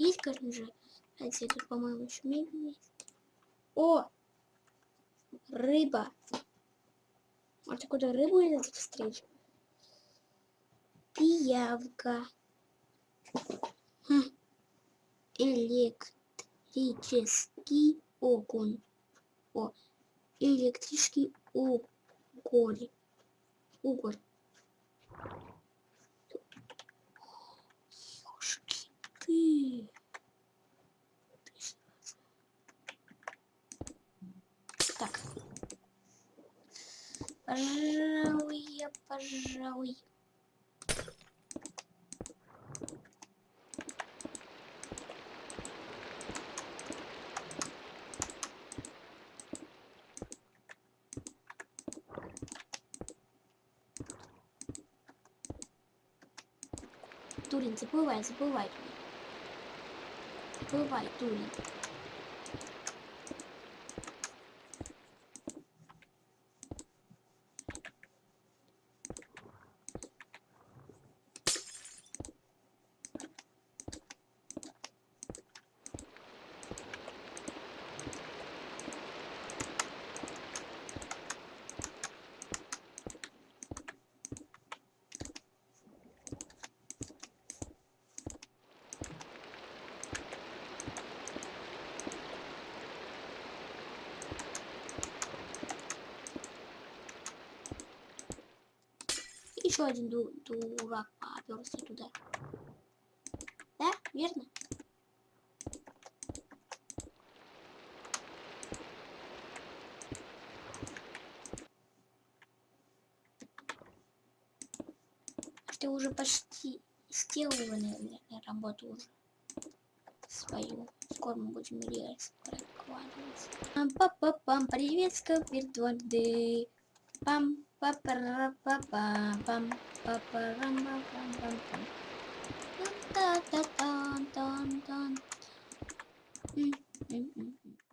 есть, же. Кстати, тут, по-моему, еще мебель есть. О! Рыба. Может, какую-то рыбу из этих встреч? Пиявка. Хм. Электрический огонь. О, электрический уголь. Уголь. Ёшки ты. Так. Пожалуй, я, пожалуй. Турин, забывай, забывай. Забывай, Турин. Еще один ду дурак поперся туда. Да, верно? Ты уже почти сделала, наверное, работу уже свою. Скоро мы будем рельс прокладывать. Пам-па-па-пам, привет, рам пам пам пам Pa-pa-ra-pa-pa-pam, pa pa ra pa pam pam pam